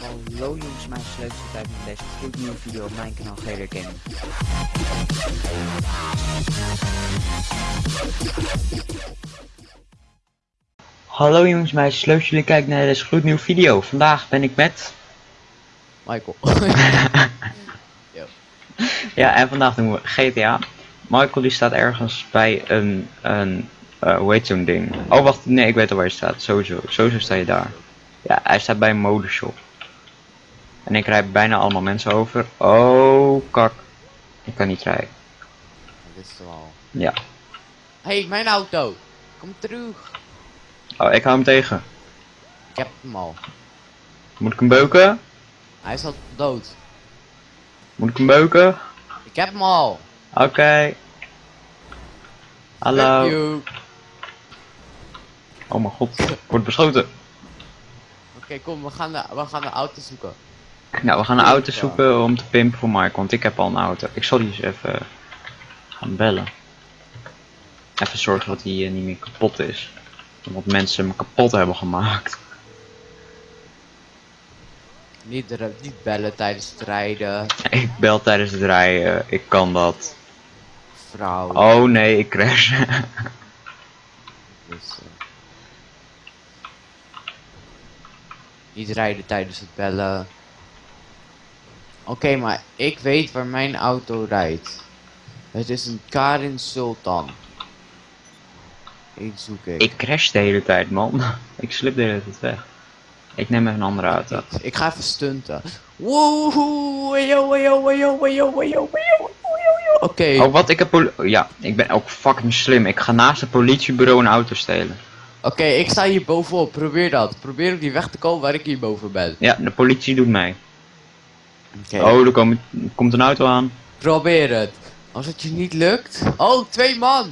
Hallo jongens, mijn sleuteltijd met deze gloednieuwe video op mijn kanaal Gaming. Hallo jongens, mijn leuk jullie kijken naar deze gloednieuwe video. Vandaag ben ik met... Michael. Ja, en vandaag doen we GTA. Michael die staat ergens bij een, een eh, hoe heet zo'n ding? Oh wacht, nee ik weet al waar je staat. Sowieso, sowieso sta je daar. Ja, hij staat bij een modeshop. En ik rijd bijna allemaal mensen over. Oh, kak. Ik kan niet rijden. Dit is al. Ja. hey, mijn auto. Kom terug. Oh, ik hou hem tegen. Ik heb hem al. Moet ik hem beuken? Hij is al dood. Moet ik hem beuken? Ik heb hem al. Oké. Hallo. Oh mijn god, ik word beschoten. Oké, kom, we gaan, de, we gaan de auto zoeken. Nou, we gaan een auto zoeken om te pimpen voor Michael, want ik heb al een auto. Ik zal die eens even gaan bellen. Even zorgen dat hij eh, niet meer kapot is. Want mensen hem kapot hebben gemaakt. Niet, er- niet bellen tijdens het rijden. Ik bel tijdens het rijden, ik kan dat. Vrouw. Oh nee, ik crash. Dus, eh. Niet rijden tijdens het bellen. Oké, maar ik weet waar mijn auto rijdt. Het is een Karin Sultan. Ik zoek ik. ik crash de hele tijd, man. Ik slip de hele tijd weg. Ik neem even een andere auto. Ik ga even stunten. Woehoe, yo, yo, yo, yo, yo, yo, yo, Oké, Oh, wat? Ik heb Ja, ik ben ook fucking slim. Ik ga naast het politiebureau een auto stelen. Oké, ik sta hier bovenop. Probeer dat. Probeer op die weg te komen waar ik hier boven ben. Ja, de politie doet. Oké. Oh, er komt, komt een auto aan. Probeer het. Als het je niet lukt. Oh, twee man.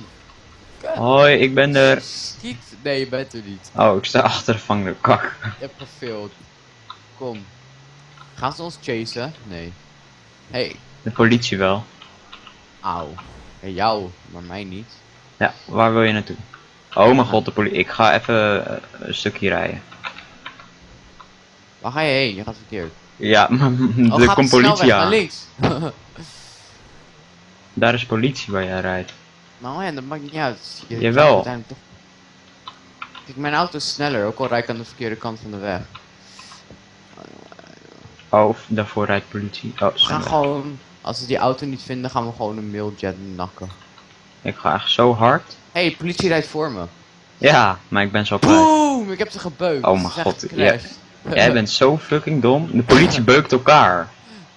Hoi, ik ben er. Schiet. Nee, je bent er niet. Oh, ik sta achter de vangende kak. Je hebt gefaild. Kom. Gaan ze ons chasen? Nee. Hey, De politie wel. auw. Hey, jou, maar mij niet. Ja, waar wil je naartoe? Oh mijn god, de politie. Ik ga even eh, een stukje rijden. Waar ga je heen? Je gaat verkeerd. Ja, Oh, er gaat komt de politie aan. links. Daar is politie waar jij rijdt. Maar oh ja, dat maakt niet uit. Je Jawel. toch- Kijk, mijn auto is sneller, ook al rijd ik aan de verkeerde kant van de weg. Oh, daarvoor rijdt politie. Oh, We gaan gewoon, als we die auto niet vinden, gaan we gewoon een mailjet nakken. Ik ga echt zo hard. Hé, hey, politie rijdt voor me. Ja, maar ik ben zo kwijt. Boom! Ik heb ze gebeukt. Oh mijn god. Jij bent zo fucking dom. De politie beukt elkaar.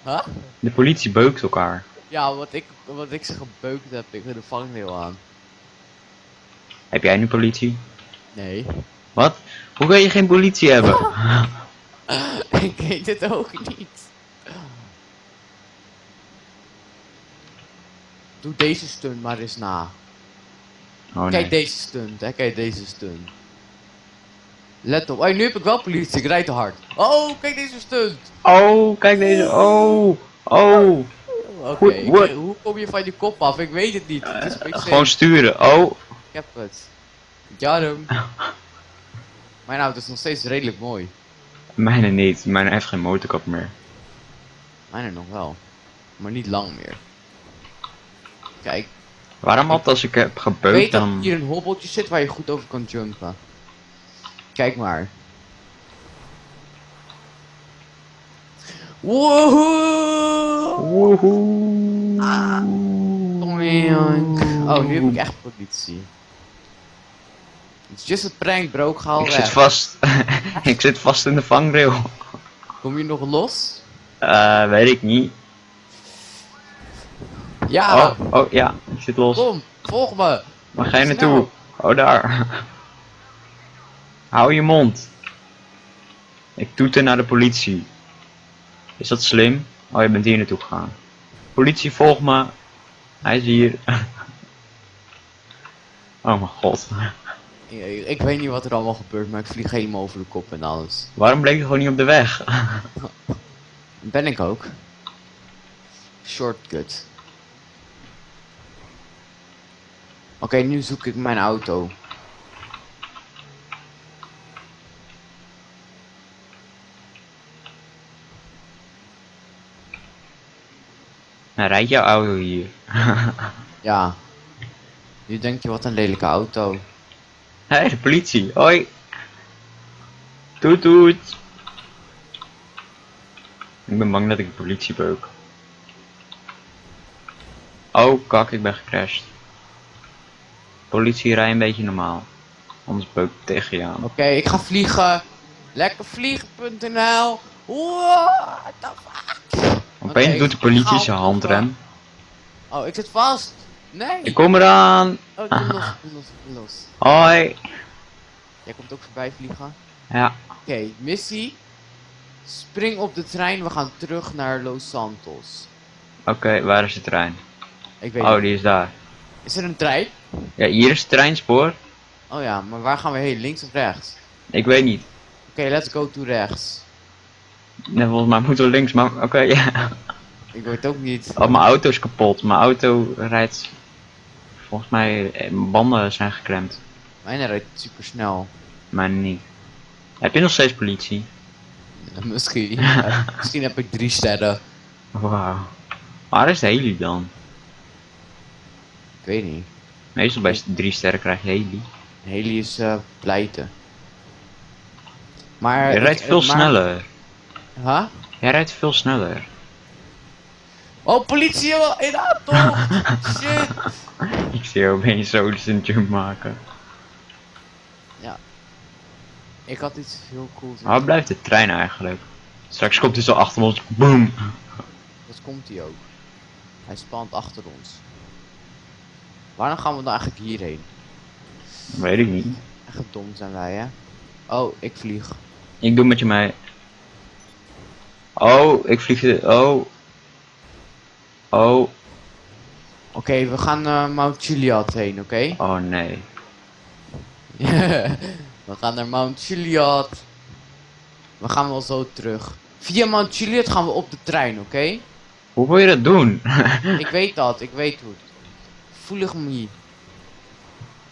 Huh? De politie beukt elkaar. Ja, wat ik, wat ik ze gebeukt heb, ik heb de vangrail aan. Heb jij nu politie? Nee. Wat? Hoe kan je geen politie hebben? ik weet het ook niet. Doe deze stunt maar eens na. Oh Kijk nee. deze stunt, hè, kijk deze stunt. Let op. Oh, nu heb ik wel politie, ik rijd te hard. Oh, kijk deze stunt. Oh, kijk deze. Oh. Oh. Oké, hoe kom je van die kop af? Ik weet het niet. Het beetje Gewoon sturen. Oh. Ik heb het. Ja, hem. Mijn auto is nog steeds redelijk mooi. Mijne niet. Mijne heeft geen motorkap meer. Mijne nog wel. Maar niet lang meer. Kijk, Waarom altijd als ik heb weet gebeukt dat dan... hier een hobbeltje zit waar je goed over kan jumpen. Kijk maar. Woehoe! Woehoe. Oink. Oh, nu heb ik echt politie. It's just a prank bro, ik ga al Ik weg. zit vast. ik zit vast in de vangrail. Kom je nog los? Eh, weet ik niet. Ja! Oh, oh ja, ik zit los. Kom, volg me! Waar ga je Snel. naartoe? Oh, daar. Hou je mond. Ik toeter naar de politie. Is dat slim? Oh, je bent hier naartoe gegaan. Politie, volg me. Hij is hier. oh mijn god. Ik, ik weet niet wat er allemaal gebeurt, maar ik vlieg helemaal over de kop en alles. Waarom bleek je gewoon niet op de weg? Ben ik ook. Shortcut. Oké, nu zoek ik mijn auto. Nou, rijd jouw auto hier? ja. Nu denk je, wat een lelijke auto. Hé, de politie. Hoi. Toet toet. Ik ben bang dat ik de politie beuk. Oh kak, ik ben gecrashed. Politie, rij een beetje normaal. Anders beuk ik tegen je aan. Oké, ik ga vliegen. Lekker vliegen.nl. What the fuck? Opeens doet de politie zijn handrem. Oh, ik zit vast. Nee. Ik kom eraan. Oh, ik ben los, los, los. Hoi. Jij komt ook voorbij vliegen. Ja, Oké, missie. Spring op de trein, we gaan terug naar Los Santos. oké, waar is de trein? Ik weet Oh, niet. die is daar. Is er een trein? Ja, hier is het treinspoor. Oh ja, maar waar gaan we heen? Links of rechts? Ik weet niet. Oké, let's go to rechts. Nee, volgens mij moeten we links, maar oké, ja. Ik weet ook niet. Oh, mijn auto is kapot. Mijn auto rijdt. Volgens mij, eh, mijn banden zijn geklemd. Mijn rijdt super snel. Mijn niet. Heb je nog steeds politie? Misschien. Ja, Misschien heb ik drie sterren. Wauw. Waar is de heli dan? Ik weet niet. Meestal bij drie sterren krijg je heli. Heli is eh pleiten. Maar. Je ik- rijdt eh, veel maar- sneller. Huh? Jij rijdt veel sneller. Oh, politie in auto! Shit! Ik zie jou opeens zo een jump maken. Ik had iets heel cools. waar blijft de trein eigenlijk? Straks komt hij zo achter ons. Boom. Dat komt hij ook. Hij spant achter ons. Waarom gaan we dan eigenlijk hierheen? Weet ik niet. Echt dom zijn wij, hè? Oh, ik vlieg. Ik doe met je mee. Oh, ik vlieg de. Oh. Oh. Oké, we gaan naar Mount Chiliad heen, oké? Oh nee. we gaan naar Mount Chiliad. We gaan wel zo terug. Via Mount Chiliad gaan we op de trein, oké? Hoe wil je dat doen? ik weet dat, ik weet hoe. Voelig me niet.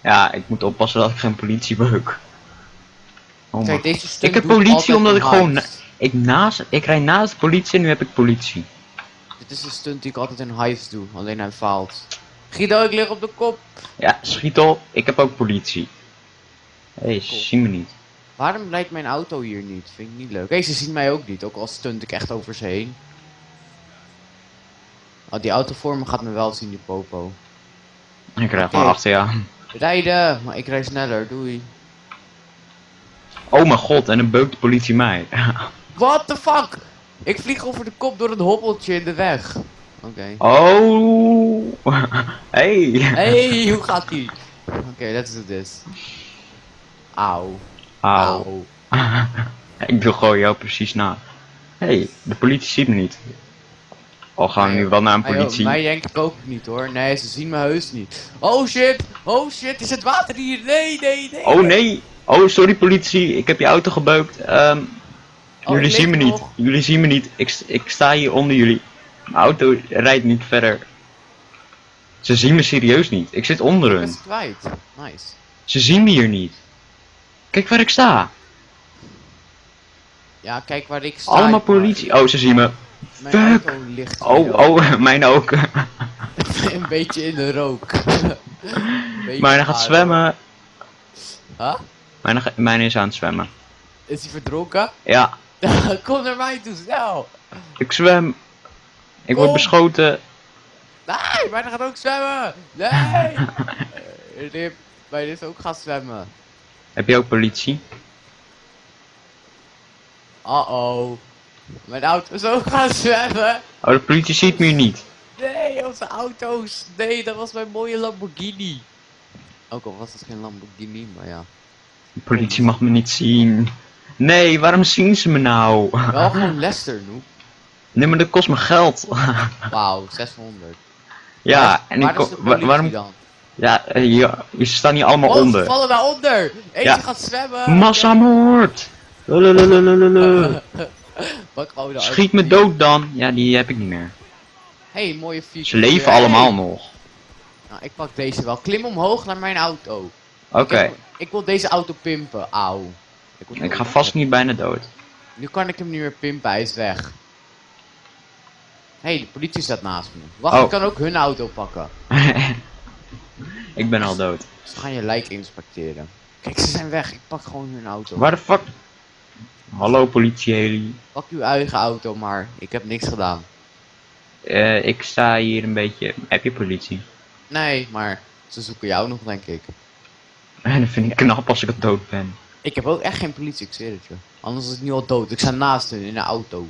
ja, ik moet oppassen dat ik geen politie beuk. Oh Kijk, deze stunt Ik heb politie omdat ik gewoon. Ik, naast, ik rijd naast politie en nu heb ik politie. Dit is een stunt die ik altijd in hives doe, alleen hij faalt. Guido, ik lig op de kop. Ja, schiet op. Ik heb ook politie. Hé, hey, ze zien me niet. Waarom rijdt mijn auto hier niet? Vind ik niet leuk. Hé, ze zien mij ook niet, ook al stunt ik echt over ze heen. Oh, die auto voor me gaat me wel zien, die popo. Ik rijd Oké. gewoon achter aan. Rijden, maar ik rijd sneller, doei. Oh mijn god, en dan beukt de politie mij. What the fuck? Ik vlieg over de kop door een hobbeltje in de weg. Oké. Oh. Hey. Hey, hoe gaat ie? Oké, let's do this. Auw. Auw. ik doe gewoon jou precies na. hey, de politie ziet me niet. Al gaan we nu wel naar een politie. mij denk ik ook niet hoor. Nee, ze zien me heus niet. Oh shit, oh shit, is het water hier? Nee, nee, nee. Oh nee. Oh, sorry politie. Ik heb je auto gebeukt. Ehm, Oh, jullie zien me niet. Jullie zien me niet. Ik, ik sta hier onder jullie. Mijn auto rijdt niet verder. Ze zien me serieus niet. Ik zit onder hun. ze kwijt. Nice. Ze zien me hier niet. Kijk waar ik sta. Ja, kijk waar ik sta. Allemaal politie. Oh, ze zien me. Mijn Fuck. auto ligt Oh, oh, mijn ook. een beetje in de rook. Beetje Mijn gaat zwemmen. Huh? Mijn, mijn is aan het zwemmen. Is hij verdronken? Ja, Kom naar mij toe, snel. ik zwem. Ik word beschoten. Nee, mij gaat ook zwemmen. Nee. Eh, Rip, mij is ook gaan zwemmen. Heb je ook politie? Uh-oh. Mijn auto ook gaan zwemmen. Oh, de politie ziet me niet. Nee, onze auto's. Nee, dat was mijn mooie Lamborghini. Ook al was het geen Lamborghini, maar ja. De politie mag me niet zien. Nee, waarom zien ze me nou? Wel gewoon Lester, noep. Nee, maar dat kost me geld. Wauw, 600. ja, en waar ik is wa- waarom... dan? Ja, eh, hier, je staan hier allemaal Oh, ze onder. vallen daaronder. Eentje Ja. gaat zwemmen. Massamoord! Pak gewoon de Schiet me dood dan. Ja, die heb ik niet meer. hey, mooie fiets. Ze leven allemaal nog. Nou, ik pak deze wel. Klim omhoog naar mijn auto. Oké, Ik, ik wil deze auto pimpen. Auw. word ik ga vast niet bijna dood. Nu kan ik hem niet meer pimpen, hij is weg. hey, de politie staat naast me. Wacht, Oh. ik kan ook hun auto pakken. ik ben al dood. Ze gaan je lijk inspecteren. Kijk, ze zijn weg. Ik pak gewoon hun auto. Waar de fuck? Hallo politie heli. Pak uw eigen auto maar. Ik heb niks gedaan. Eh, ik sta hier een beetje. Heb je politie? Nee, maar ze zoeken jou nog, denk ik. En dat vind ik knap als ik al dood ben. Ik heb ook echt geen politie, ik zweer het je. Anders is het nu al dood. Ik sta naast hun in de auto.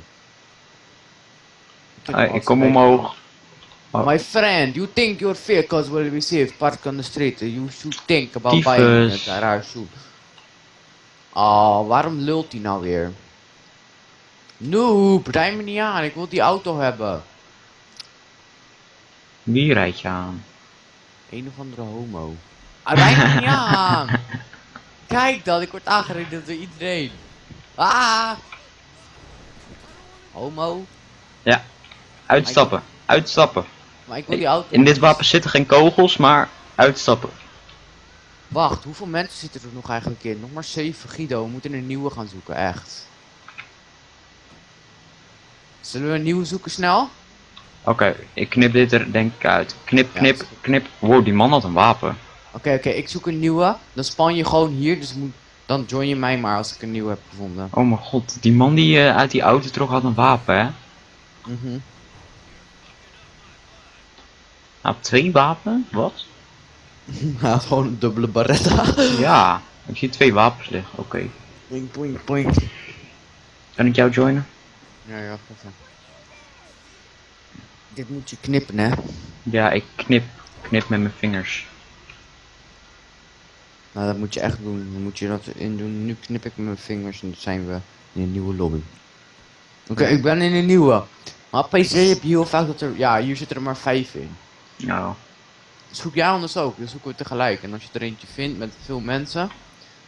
Eh, al ik kom omhoog. Oh. My friend, you think your vehicles will be safe parked on the street. You should think about buying garage soon. Oh, waarom lult hij nou weer? Noob, rij me niet aan. Ik wil die auto hebben. Wie rijdt je aan? Een of andere homo. Ah, rij me niet aan. Kijk dan, ik word aangereden door iedereen. Ah! Homo. Uitstappen. Uitstappen. Maar ik wil die auto. In dit wapen zitten geen kogels, maar uitstappen. Wacht, hoeveel mensen zitten er nog eigenlijk in? Nog maar 7, Guido. We moeten een nieuwe gaan zoeken, echt. Zullen we een nieuwe zoeken snel? Oké, ik knip dit er denk ik uit. Knip, knip, knip. Wow, die man had een wapen. Oké, oké, ik zoek een nieuwe. Dan span je gewoon hier, dus moet, dan join je mij maar als ik een nieuwe heb gevonden. Oh mijn god, die man die eh, uit die auto trok had een wapen, hè? Mhm. Hij had twee wapen? Wat? Hij had gewoon een dubbele barretta. Ja, ik zie twee wapens liggen. Oké. Boink, boink, boink. Kan ik jou joinen? Ja, ja, even. Dit moet je knippen, hè? Ja, ik knip, knip met mijn vingers. Nou, dat moet je echt doen. Dan moet je dat in doen. Nu knip ik met mijn vingers en dan zijn we in een nieuwe lobby. Oké, ik ben in een nieuwe. Maar PC heb je heel vaak dat er... Ja, hier zitten er maar vijf in. Nou, Zoek jij anders ook, dan zoeken we tegelijk. En als je er eentje vindt met veel mensen,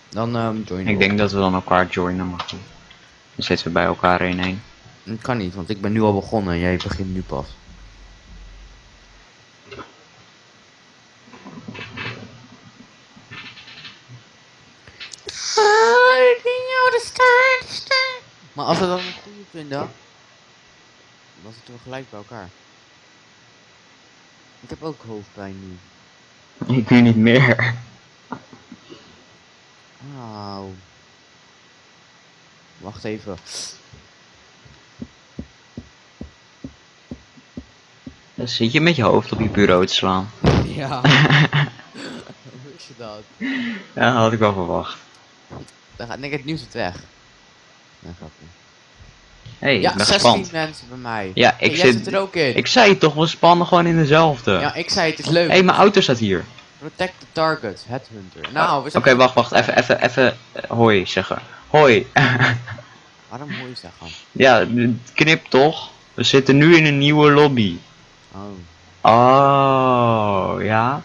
dan ehm join ik denk dat we dan elkaar joinen, maar goed. Dan zitten we bij elkaar in één. Dat kan niet, want ik ben nu al begonnen en jij begint nu pas. Maar als we dan een goede vinden, dan zitten we gelijk bij elkaar. Ik heb ook hoofdpijn nu. Ik nu niet meer. Auw. Wacht even. Dan zit je met je hoofd op je bureau te slaan. Ja. Hoe is je dat? Ja, dat had ik wel verwacht. Dan gaat ik het nieuws het weg. Nee, grapje. Hey, Ja, ik ben 16 gespannen. mensen bij mij. Ja, ik zit... er ook in. Ik zei het toch, we spannen gewoon in dezelfde. Ja, ik zei het is leuk. Hé, hey, mijn auto staat hier. Protect the target, headhunter. Nou, we Oké, zijn... wacht, wacht. Even, even, even. eh, hoi zeggen. Hoi. Waarom je zeggen? ja, knip toch? We zitten nu in een nieuwe lobby. Oh. Oh, ja.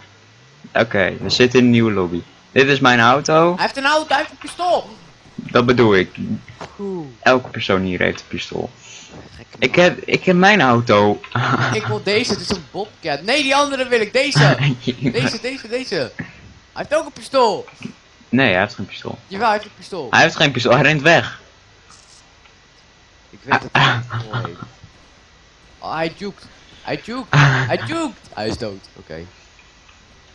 Oké, we zitten in een nieuwe lobby. Dit is mijn auto. Hij heeft een auto, hij heeft een pistool! Dat bedoel ik. Elke persoon hier heeft een pistool. Ik heb, ik heb mijn auto. Ik wil deze, het is een bobcat. Nee, die andere wil ik, deze! Deze, deze, deze. Hij heeft ook een pistool! Nee, hij heeft geen pistool. Jawel, hij heeft een pistool. Hij heeft geen pistool, hij rent weg. Ik weet dat hij een pistool heeft. Oh, hij jukt. Hij jukt. Hij jukt. Hij is dood. Oké.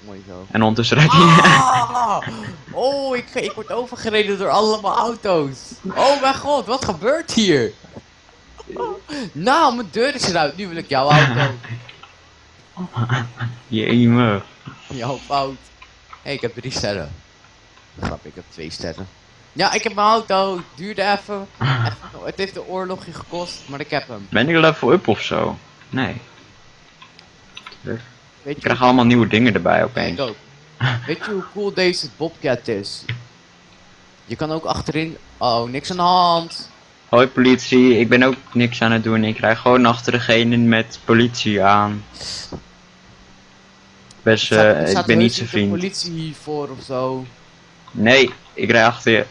Mooi zo. En ondertussen rijdt hij. Ah! Oh, ik, ik word overgereden door allemaal auto's. Oh mijn god, wat gebeurt hier? Nou, mijn deur is eruit. Nu wil ik jouw auto. Jemig. Jouw fout. Hé, hey, ik heb drie sterren. Grap, ik heb twee sterren. Ja, ik heb mijn auto. Het duurde even. even. Het heeft een oorlogje gekost, maar ik heb hem. Ben ik level up of zo? Nee. Weet Ik je krijg allemaal nieuwe dingen erbij opeens. ik ook. Weet je hoe cool deze Bobcat is? Je kan ook achterin... Oh, niks aan de hand. Hoi politie, ik ben ook niks aan het doen. Ik rij gewoon achter degene met politie aan. Best, Er er eh, ik ben niet zijn vriend. politie hiervoor of zo. Nee, ik rij achter je.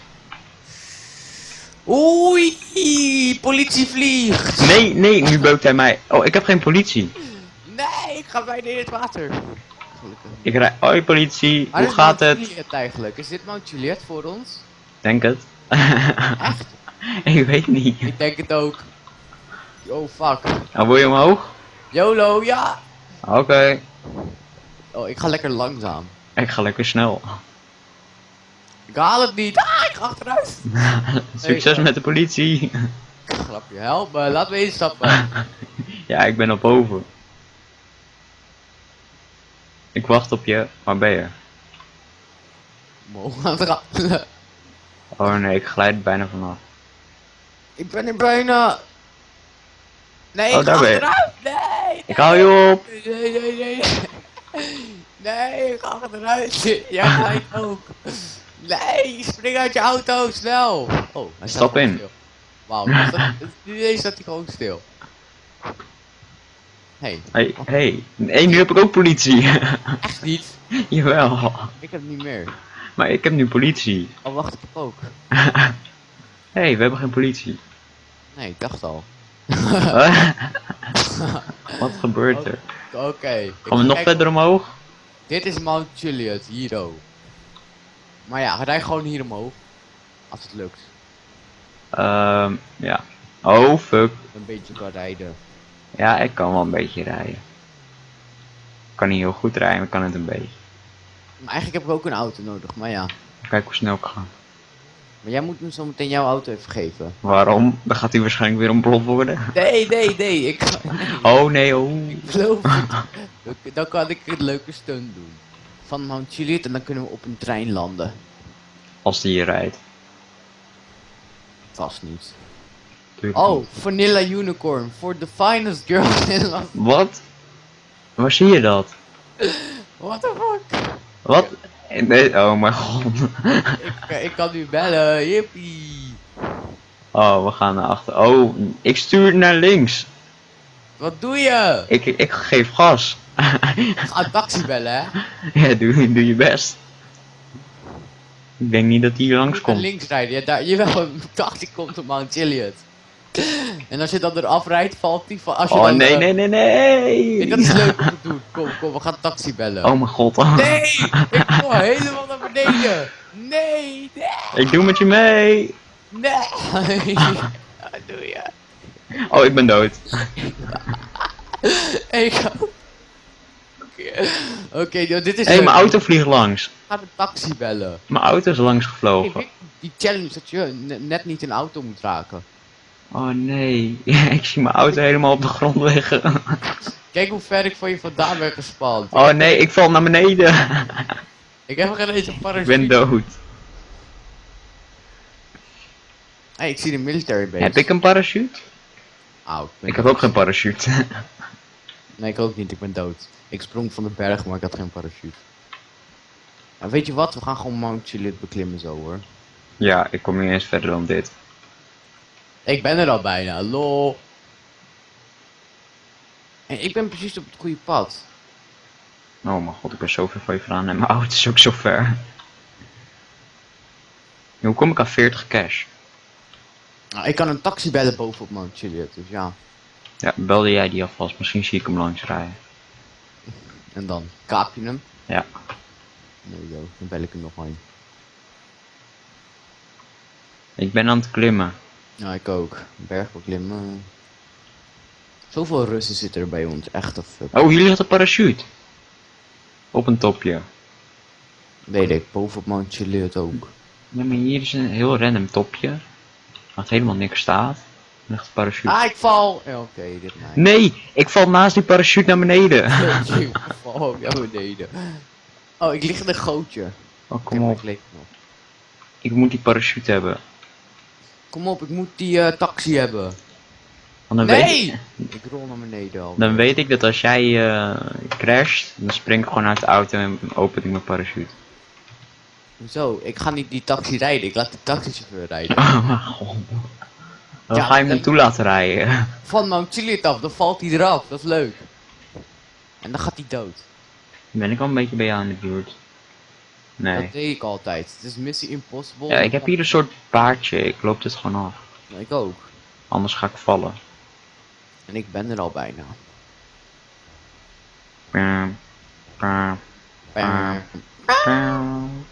Oei, politie vliegt. Nee, nee, nu beukt hij mij. Oh, ik heb geen politie. Ga bijna in het water. Gelukkig. Ik rij. Hoi politie, Maar hoe is gaat Mount het? Juliet eigenlijk? Is dit Mount Juliet voor ons? Denk het. Echt? ik weet niet. Ik denk het ook. Oh fuck. Nou, wil je omhoog? YOLO, ja! Oké. Oh, ik ga lekker langzaam. Ik ga lekker snel. Ik haal het niet. Ah, ik ga achteruit. Succes met de politie. Grapje, help me. Laat me instappen. Ja, ik ben op boven. Ik wacht op je. Waar ben je? Het rattelen. Oh nee, ik glijd bijna vanaf. Ik ben er bijna. Nee, Oh, ik daar ga ben je. Nee, Ik hou je op. nee, nee, nee. Nee, ik ga achteruit. Jij glijdt ook. Nee, spring uit je auto, snel. Oh, hij Stap in. Wauw, nu staat- nu ineens staat hij gewoon stil. Hey, Hey, hey. Nu heb ik ook politie. echt niet. Jawel. Ik heb niet meer. Maar ik heb nu politie. Oh, wacht, ik heb ook. hey, we hebben geen politie. Nee, ik dacht al. Wat gebeurt er? Oké. ik Gaan we nog verder omhoog? Dit is Mount Chiliad, hier ook. Maar ja, rij gewoon hier omhoog. Als het lukt. Ehm, ja. Oh, fuck. Een beetje kan rijden. Ja, ik kan wel een beetje rijden. Ik kan niet heel goed rijden, maar ik kan het een beetje. Maar eigenlijk heb ik ook een auto nodig, maar ja. Kijk hoe snel ik ga. Maar jij moet me zo meteen jouw auto even geven. Waarom? Dan gaat hij waarschijnlijk weer ontploft worden. Nee, nee, nee. Ik, Oh nee, oh. ik geloof het. Dan- kan ik een leuke stunt doen. Van Mount Chiliad en dan kunnen we op een trein landen. Als die hier rijdt. Vast niet. Oh. Vanilla Unicorn. For the finest girl in Las... Wat? Waar zie je dat? What the fuck? Wat? Nee, oh mijn god. Ik, ik kan nu bellen. Yippie. Oh, we gaan naar achter. Oh, ik stuur naar links. Wat doe je? Ik, ik geef gas. Ga een taxi bellen, hè? ja, doe, doe je best. Ik denk niet dat hij langs komt. links rijden. Ja, daar, jawel, een taxi komt op Mount Chiliad. En als je dan eraf rijdt, valt die van... Als je Oh dan, nee, eh, nee, nee, nee. nee, dat is leuk om te doen. Kom, kom, we gaan taxi bellen. Oh mijn god. Nee! Ik kom helemaal naar beneden! Nee! Nee! Ik doe met je mee. Nee! Wat doe je? Oh, ik ben dood. Ik ga... Oké, dit is Hé, leuk. mijn auto vliegt langs. Ik ga de taxi bellen. Mijn auto is langs Hey, gevlogen. die challenge dat je ne- net niet een auto moet raken. Oh nee. ik zie mijn auto helemaal op de grond liggen. Kijk hoe ver ik van je vandaan ben gespand. Oh nee, ik val naar beneden. Ik heb geen eens een ik parachute. ben dood. Hey, ik zie de military base. Heb ik een parachute? Ben Ik heb ook geen parachute. Nee, ik ook niet. Ik ben dood. Ik sprong van de berg, maar ik had geen parachute. En weet je wat? We gaan gewoon Mount Chiliad beklimmen zo hoor. ja, ik kom niet eens verder dan dit. Ik ben er al bijna. Lol. En ik ben precies op het goede pad. Oh mijn god, ik ben zo ver van je vandaan en mijn auto is ook zo ver. Hoe kom ik aan 40 cash? Nou, ik kan een taxi bellen boven op Mount Chiliad, dus ja. Ja, belde jij die alvast? Misschien zie ik hem langs rijden. En dan kaap je hem. Ja. Nee, joh, dan bel ik hem nog een. Ik ben aan het klimmen. Ja, ik ook. Berg beklimmen. Zoveel Russen zitten er bij ons, echt of. Oh, hier ligt een parachute. Op een topje. Weet ik, boven op Mount Chiliad ook. Ja, maar hier is een heel random topje. Wat helemaal niks staat. Ligt een parachute. Ah, ik val! Ja, Oké, dit mij. Nee, ik val naast die parachute naar beneden. ik val naar beneden. Oh, ik lig in een gootje. Oh, Ik kom op. Ik moet die parachute hebben. Kom op, ik moet die eh, taxi hebben. Want dan, weet, Nee! Ik rol naar beneden al. dan weet ik dat als jij eh, crasht, dan spring ik gewoon uit de auto en open ik mijn parachute. Zo, ik ga niet die taxi rijden, ik laat de taxichauffeur rijden. Oh. Dan Ja, ga je hem naartoe laten rijden. Van Mount Chiliad af, dan valt hij eraf, dat is leuk. En dan gaat hij dood. Ben ik al een beetje bij jou in de buurt? Nee. Dat deed ik altijd. Het is Missie Impossible. Ja, ik heb hier een soort paardje. Ik loop dit gewoon af. Ik ook. Anders ga ik vallen. En ik ben er al bijna. Pam, Ah. pam.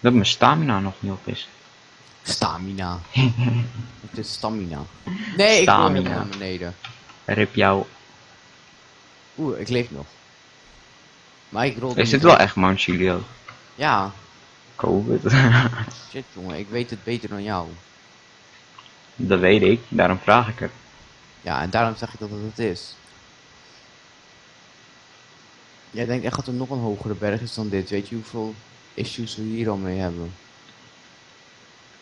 Dat mijn stamina nog niet op is. Stamina. Het is stamina. Nee, ik Stamina. wil naar beneden. Rip jou. Oeh, ik leef nog. Maar ik rol Is dit wel echt Mount Chilio? Ja, Covid? shit jongen, ik weet het beter dan jou. dat weet ik, daarom vraag ik het. Ja, en daarom zeg ik dat het het is. Jij denkt echt dat er nog een hogere berg is dan dit. Weet je hoeveel issues we hier al mee hebben?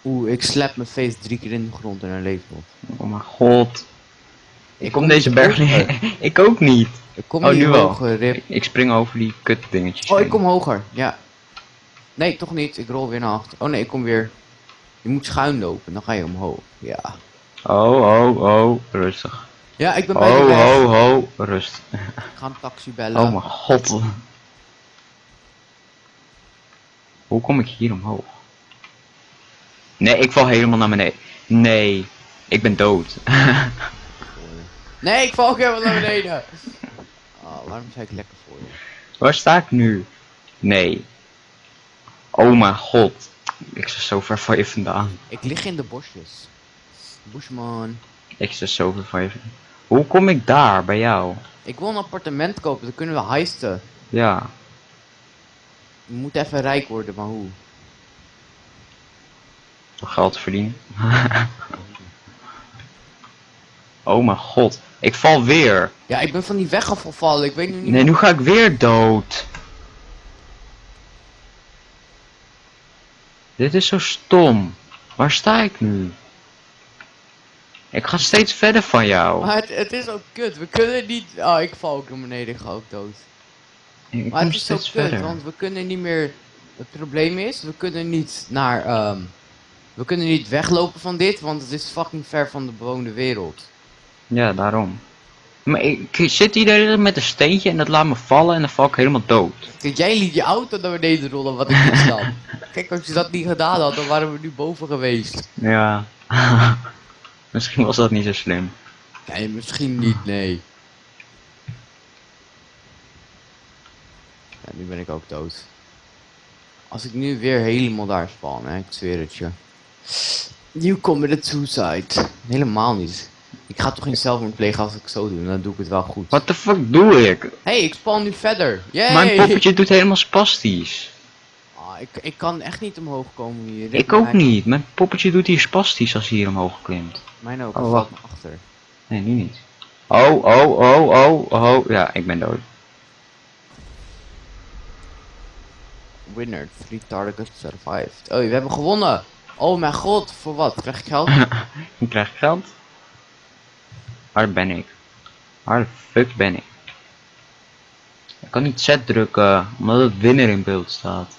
Oeh, ik slap mijn face drie keer in de grond en hij leeft nog. Oh mijn god. Ik kom deze berg niet. ik ook niet. Ik kom Oh, nu wel. hoger, Rip. Ik, ik spring over die kut dingetjes. Oh, ik kom hoger. Ja. Nee, toch niet. Ik rol weer naar achter. Oh nee, ik kom weer. Je moet schuin lopen, dan ga je omhoog. Ja. Oh, oh, oh, rustig. Ja, ik ben bij de Oh, weg. ho, ho, rust. Ik ga een taxi bellen. Oh mijn god. Hoe kom ik hier omhoog? Nee, ik val helemaal naar beneden. Nee, ik ben dood. Nee, ik val ook helemaal naar beneden. Oh, waarom zei ik lekker voor je? Waar sta ik nu? Nee. Oh mijn god. Ik sta zo ver van je vandaan. Ik lig in de bosjes. Bushman. Ik sta zo ver van je vandaan. Hoe kom ik daar, bij jou? Ik wil een appartement kopen, dan kunnen we heisten. Ja. We moeten even rijk worden, maar hoe? Geld verdienen. oh mijn god. Ik val weer. Ja, ik ben van die weg afgevallen. Ik weet nu niet Nee, nu ga ik weer dood. Dit is zo stom. Waar sta ik nu? Ik ga steeds verder van jou. Maar het, het is ook kut. We kunnen niet... Oh, ik val ook naar beneden. Ik ga ook dood. Ik Maar het is zo steeds kut, verder. want we kunnen niet meer... Het probleem is, we kunnen niet naar... ehm, we kunnen niet weglopen van dit, want het is fucking ver van de bewoonde wereld. Ja, daarom. Maar ik, zit hier met een steentje en dat laat me vallen en dan val ik helemaal dood. Kijk, jij liet je auto naar beneden rollen, wat ik niet snap. Kijk, als je dat niet gedaan had, dan waren we nu boven geweest. Ja. Misschien was dat niet zo slim. Nee, misschien niet, nee. Ja, nu ben ik ook dood. Als ik nu weer helemaal daar spawn, hè, ik zweer het je. You committed suicide. Helemaal niet. Ik ga toch geen zelfmoord plegen als ik zo doe, dan doe ik het wel goed. What the fuck doe ik? hey, ik spawn nu verder. Yay! Mijn poppetje doet helemaal spastisch. Ah, ik, ik kan echt niet omhoog komen hier. Ik ook niet. Mijn poppetje doet hier spastisch als hij hier omhoog klimt. Mijn ook, Oh, wacht. me achter. Nee, nu niet. Oh, oh, oh, oh, oh. Ja, ik ben dood. Winner, three targets survived. Oh, we hebben gewonnen. Oh mijn god, voor wat? Krijg ik geld? Ik krijg geld. Waar ben ik? Waar de fuck ben ik? Ik kan niet Z drukken, omdat het winner in beeld staat.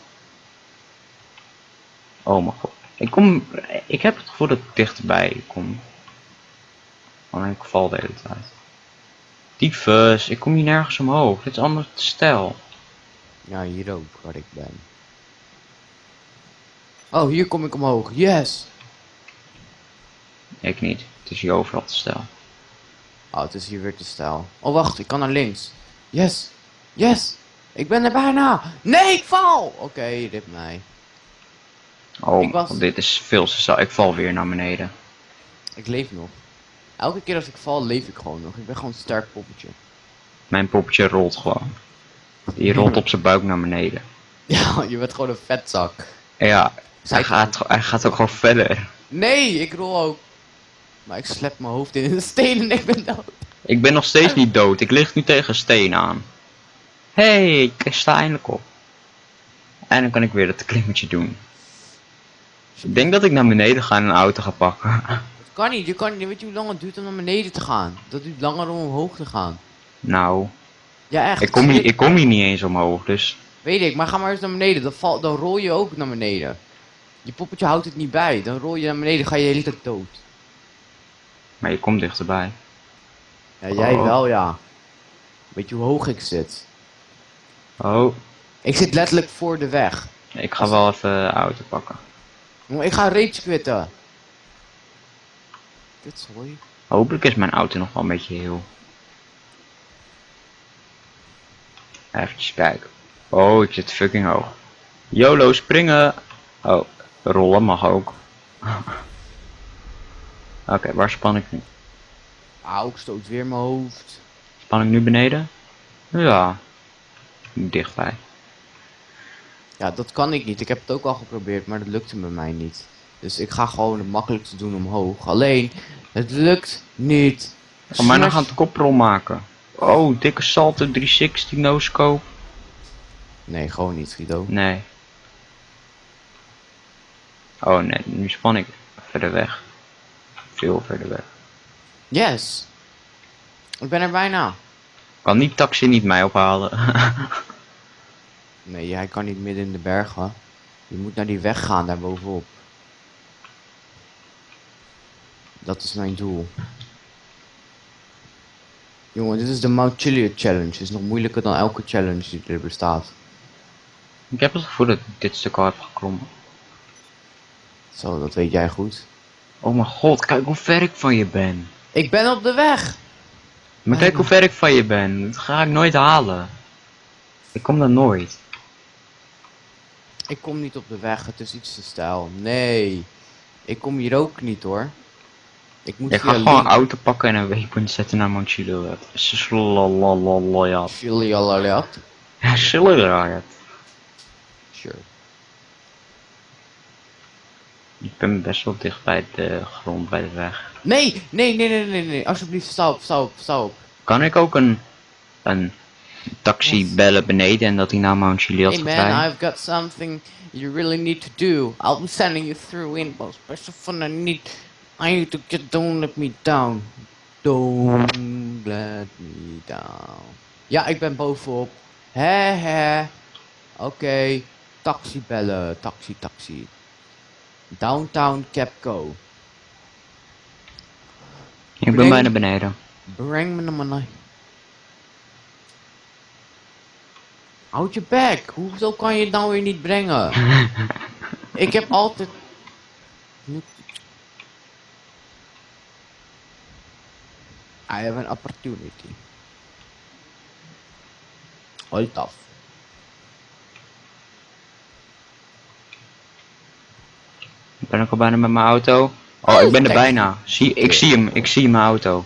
Oh mijn god. Ik kom, ik heb het gevoel dat ik dichterbij kom. Alleen ik val de hele tijd. Tyfus, ik kom hier nergens omhoog. Dit is anders te stijl. Ja, hier ook, waar ik ben. Oh, hier kom ik omhoog. Yes! Ik niet. Het is hier overal te stijl. Oh, het is hier weer te stijl. Oh, wacht, ik kan naar links. Yes! Yes! Ik ben er bijna! Nee, ik val! Oké, rip mij. Oh, was- dit is veel te stijl. Ik val weer naar beneden. Ik leef nog. Elke keer als ik val, leef ik gewoon nog. Ik ben gewoon een sterk poppetje. Mijn poppetje rolt gewoon. Die rolt op zijn buik naar beneden. Ja, je bent gewoon een vetzak. Ja, hij gaat, hij gaat ook gewoon verder. Nee, ik rol ook. Maar ik slep mijn hoofd in de steen en ik ben dood. Ik ben nog steeds niet dood. Ik lig nu tegen een steen aan. Hé, hey, ik sta eindelijk op. En dan kan ik weer dat klimmetje doen. Ik denk dat ik naar beneden ga en een auto ga pakken. Dat kan niet, je kan niet. Weet je hoe lang het duurt om naar beneden te gaan? Dat duurt langer om omhoog te gaan. Nou, Ja, echt. ik kom, hier, ik kom hier niet eens omhoog, dus... Weet ik, maar ga maar eens naar beneden. Dan, val, dan rol je ook naar beneden. Je poppetje houdt het niet bij. Dan rol je naar beneden, ga je de hele tijd dood. Maar je komt dichterbij. Ja, jij Oh. wel, ja. Weet je hoe hoog ik zit? Oh, Ik zit letterlijk voor de weg. ik ga wel even de auto pakken. Ik ga rage quitten. Dit sorry. Hopelijk is mijn auto nog wel een beetje heel. Even kijken. Oh, ik zit fucking hoog. YOLO springen. Oh, rollen mag ook. Oké, waar span ik nu? Auw, ik stoot weer mijn hoofd. Span ik nu beneden? Ja. Dichtbij. Ja, dat kan ik niet. Ik heb het ook al geprobeerd, maar dat lukte bij mij niet. Dus ik ga gewoon het makkelijkste doen omhoog. Alleen, het lukt niet. Ga mij Smash- gaan het koprol maken. Oh, dikke salto 360 no scope. Nee, gewoon niet, Guido. Nee. Oh nee, nu span ik verder weg. Veel verder weg. Yes! Ik ben er bijna. Kan die taxi niet mij ophalen? Nee, jij kan niet midden in de bergen. Je moet naar die weg gaan, daar bovenop. Dat is mijn doel. Jongen, dit is de Mount Chiliad Challenge. Het is nog moeilijker dan elke challenge die er bestaat. ik heb het gevoel dat ik dit stuk al heb geklommen. Zo, dat weet jij goed. Oh mijn god, kijk hoe ver ik van je ben. Ik ben op de weg! Maar kijk hoe ver ik van je ben. Dat ga ik nooit halen. Ik kom daar nooit. Ik kom niet op de weg, het is iets te stijl. Nee. Ik kom hier ook niet hoor. Ik moet Ik ga gewoon een auto pakken en een waypoint zetten naar Mount. Chiliad. Ja, Chiliad. Sure. Ik ben best wel dicht bij de grond, bij de weg. Nee, nee, nee, nee, nee, nee. Alsjeblieft, stop, stop, stop. Kan ik ook een, een taxi bellen beneden en dat hij naar Mount Chiliad Hey man? I've got something you really need to do. I'll be sending you through info. Special fun I need. I need to get. Don't let me down. Don't let me down. Ja, ik ben bovenop. Hè hè. Oké. Taxi bellen. Taxi, taxi. Downtown Capco. Ik ben Breng- bijna beneden. Breng me naar mijn... Houd je bek. Hoezo kan je het nou weer niet brengen? ik heb altijd... I have an opportunity. Hold tough. Ben ik al bijna met mijn auto? Oh, ik ben er Kijk. bijna. Zie, ik zie hem, ik zie mijn auto.